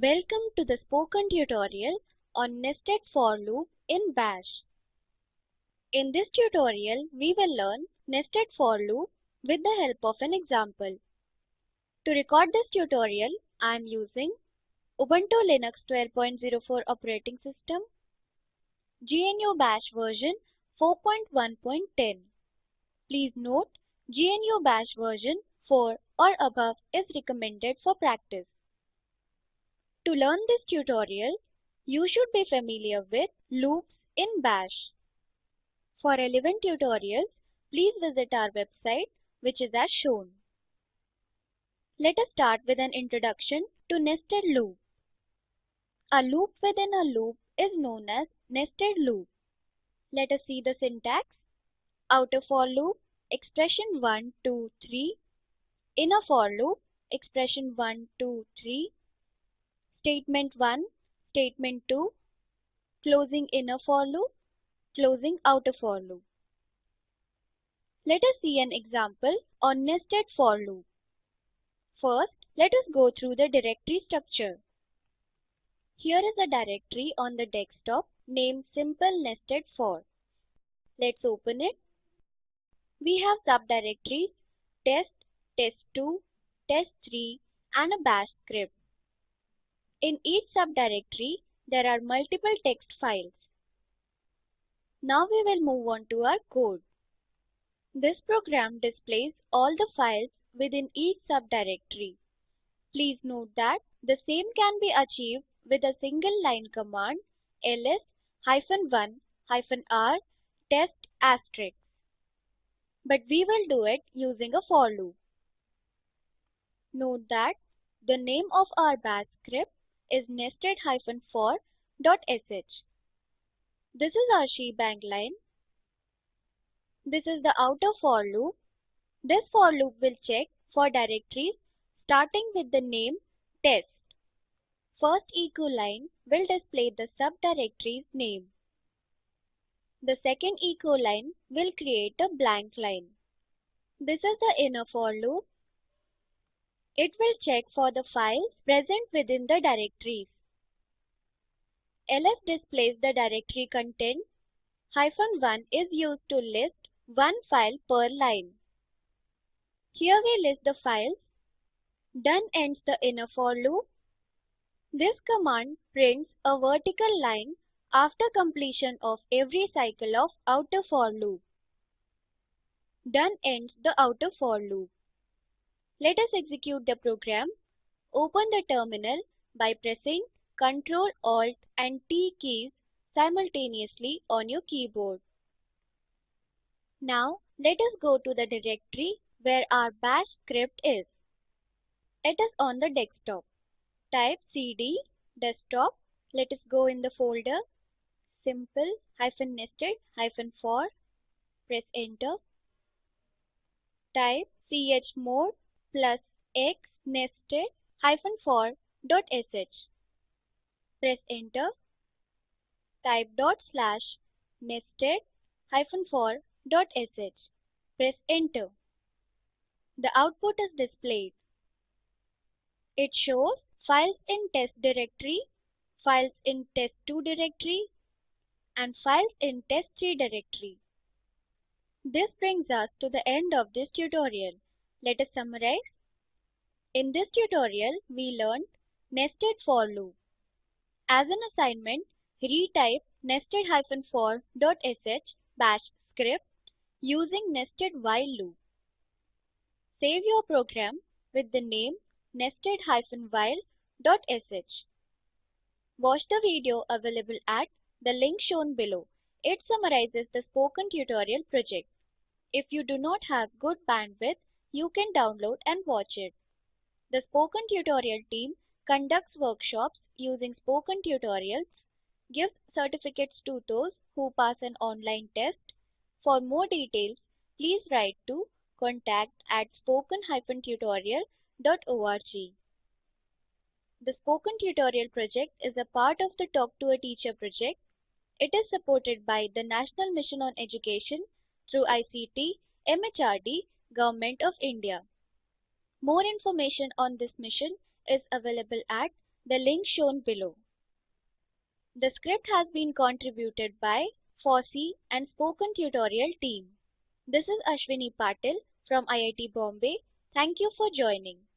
Welcome to the spoken tutorial on nested for loop in bash. In this tutorial, we will learn nested for loop with the help of an example. To record this tutorial, I am using Ubuntu Linux 12.04 operating system, GNU Bash version 4.1.10. Please note, GNU Bash version 4 or above is recommended for practice. To learn this tutorial, you should be familiar with loops in bash. For relevant tutorials, please visit our website which is as shown. Let us start with an introduction to nested loop. A loop within a loop is known as nested loop. Let us see the syntax. Outer for loop, expression 1, 2, 3. Inner for loop, expression 1, 2, 3. Statement 1, statement 2. Closing inner for loop, closing outer for loop. Let us see an example on nested for loop. First, let us go through the directory structure. Here is a directory on the desktop named Simple Nested For. Let's open it. We have subdirectories test, test2, test3 and a bash script. In each subdirectory, there are multiple text files. Now we will move on to our code. This program displays all the files within each subdirectory. Please note that the same can be achieved with a single line command ls-1-r test asterisk. But we will do it using a for loop. Note that the name of our bash script is nested-for.sh. This is our shebang line. This is the outer for loop. This for loop will check for directories starting with the name test. First echo line will display the subdirectory's name. The second echo line will create a blank line. This is the inner for loop. It will check for the files present within the directories. ls displays the directory content. Hyphen 1 is used to list one file per line. Here we list the files. Done ends the inner for loop. This command prints a vertical line after completion of every cycle of outer for loop. Done ends the outer for loop. Let us execute the program. Open the terminal by pressing Ctrl, Alt and T keys simultaneously on your keyboard. Now let us go to the directory where our bash script is. It is on the desktop. Type cd desktop. Let us go in the folder simple hyphen nested hyphen for. Press enter. Type chmod plus x nested hyphen for dot sh. Press enter. Type dot slash nested hyphen for dot sh. Press enter. The output is displayed. It shows files in test directory, files in test2 directory, and files in test3 directory. This brings us to the end of this tutorial. Let us summarize. In this tutorial, we learned nested for loop. As an assignment, retype nested-for.sh bash script using nested while loop. Save your program with the name nested-while.sh. Watch the video available at the link shown below. It summarizes the spoken tutorial project. If you do not have good bandwidth, you can download and watch it. The Spoken Tutorial team conducts workshops using spoken tutorials, gives certificates to those who pass an online test. For more details, please write to contact at spoken-tutorial.org. The Spoken Tutorial project is a part of the Talk to a Teacher project. It is supported by the National Mission on Education through ICT, MHRD, Government of India. More information on this mission is available at the link shown below. The script has been contributed by FOSSEE and Spoken Tutorial team. This is Ashwini Patil from IIT Bombay. Thank you for joining.